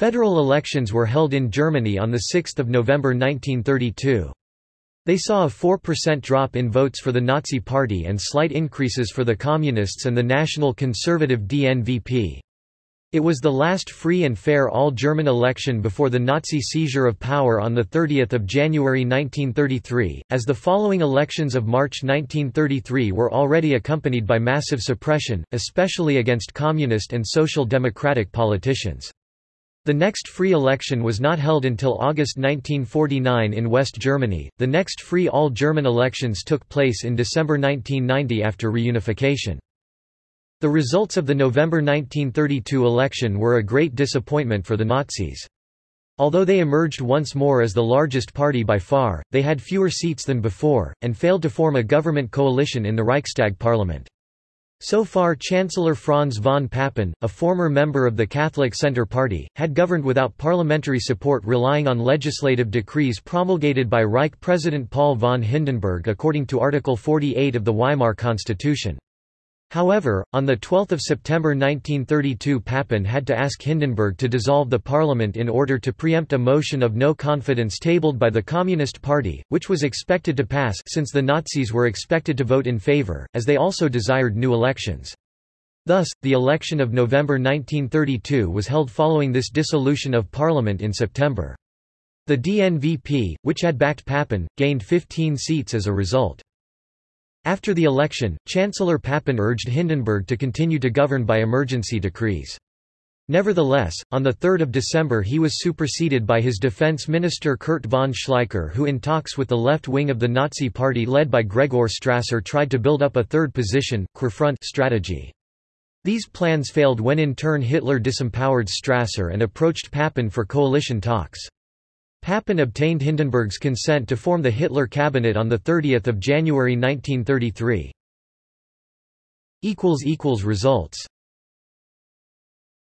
Federal elections were held in Germany on 6 November 1932. They saw a 4% drop in votes for the Nazi Party and slight increases for the Communists and the National Conservative DNVP. It was the last free and fair all-German election before the Nazi seizure of power on 30 January 1933, as the following elections of March 1933 were already accompanied by massive suppression, especially against communist and social democratic politicians. The next free election was not held until August 1949 in West Germany. The next free all German elections took place in December 1990 after reunification. The results of the November 1932 election were a great disappointment for the Nazis. Although they emerged once more as the largest party by far, they had fewer seats than before, and failed to form a government coalition in the Reichstag parliament. So far Chancellor Franz von Papen, a former member of the Catholic Centre Party, had governed without parliamentary support relying on legislative decrees promulgated by Reich President Paul von Hindenburg according to Article 48 of the Weimar Constitution. However, on 12 September 1932 Papen had to ask Hindenburg to dissolve the parliament in order to preempt a motion of no confidence tabled by the Communist Party, which was expected to pass since the Nazis were expected to vote in favor, as they also desired new elections. Thus, the election of November 1932 was held following this dissolution of parliament in September. The DNVP, which had backed Papen, gained 15 seats as a result. After the election, Chancellor Papen urged Hindenburg to continue to govern by emergency decrees. Nevertheless, on 3 December he was superseded by his defense minister Kurt von Schleicher who in talks with the left wing of the Nazi party led by Gregor Strasser tried to build up a third position, Querfront strategy. These plans failed when in turn Hitler disempowered Strasser and approached Papen for coalition talks. Papen obtained Hindenburg's consent to form the Hitler cabinet on 30 January 1933. Results